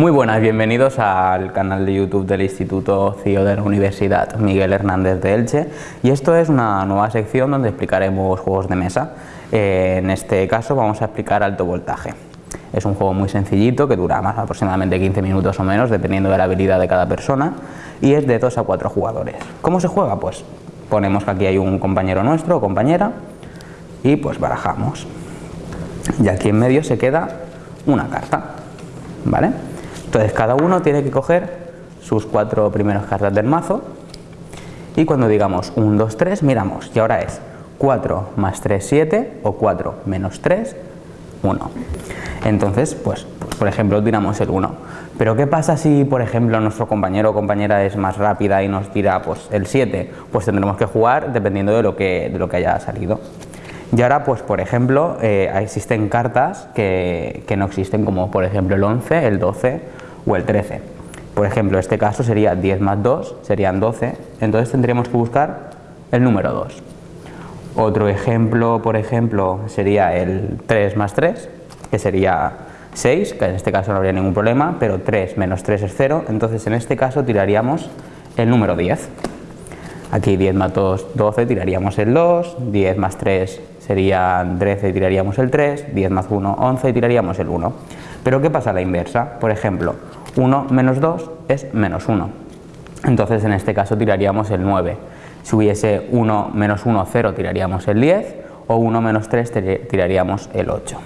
Muy buenas, bienvenidos al canal de YouTube del Instituto CIO de la Universidad Miguel Hernández de Elche y esto es una nueva sección donde explicaremos juegos de mesa. Eh, en este caso vamos a explicar alto voltaje. Es un juego muy sencillito que dura más aproximadamente 15 minutos o menos dependiendo de la habilidad de cada persona y es de 2 a 4 jugadores. ¿Cómo se juega? Pues ponemos que aquí hay un compañero nuestro o compañera y pues barajamos. Y aquí en medio se queda una carta, ¿vale? Entonces cada uno tiene que coger sus cuatro primeras cartas del mazo y cuando digamos 1, 2, 3 miramos y ahora es 4 más 3, 7 o 4 menos 3, 1. Entonces, pues, pues, por ejemplo tiramos el 1. Pero ¿qué pasa si por ejemplo nuestro compañero o compañera es más rápida y nos tira pues, el 7? Pues tendremos que jugar dependiendo de lo que, de lo que haya salido. Y ahora, pues por ejemplo, eh, existen cartas que, que, no existen, como por ejemplo el 11, el 12 o el 13. Por ejemplo, este caso sería 10 más 2, serían 12, entonces tendríamos que buscar el número 2. Otro ejemplo, por ejemplo, sería el 3 más 3, que sería 6, que en este caso no habría ningún problema, pero 3 menos 3 es 0, entonces en este caso tiraríamos el número 10. Aquí 10 más 2, 12, tiraríamos el 2, 10 más 3 serían 13, tiraríamos el 3, 10 más 1, 11, tiraríamos el 1. Pero ¿qué pasa a la inversa? Por ejemplo, 1 menos 2 es menos 1. Entonces en este caso tiraríamos el 9. Si hubiese 1 menos 1, 0, tiraríamos el 10 o 1 menos 3 tiraríamos el 8.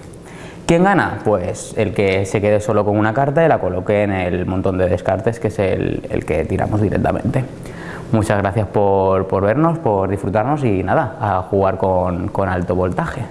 ¿Quién gana? Pues el que se quede solo con una carta y la coloque en el montón de descartes que es el, el que tiramos directamente. Muchas gracias por, por, vernos, por disfrutarnos y nada, a jugar con, con alto voltaje.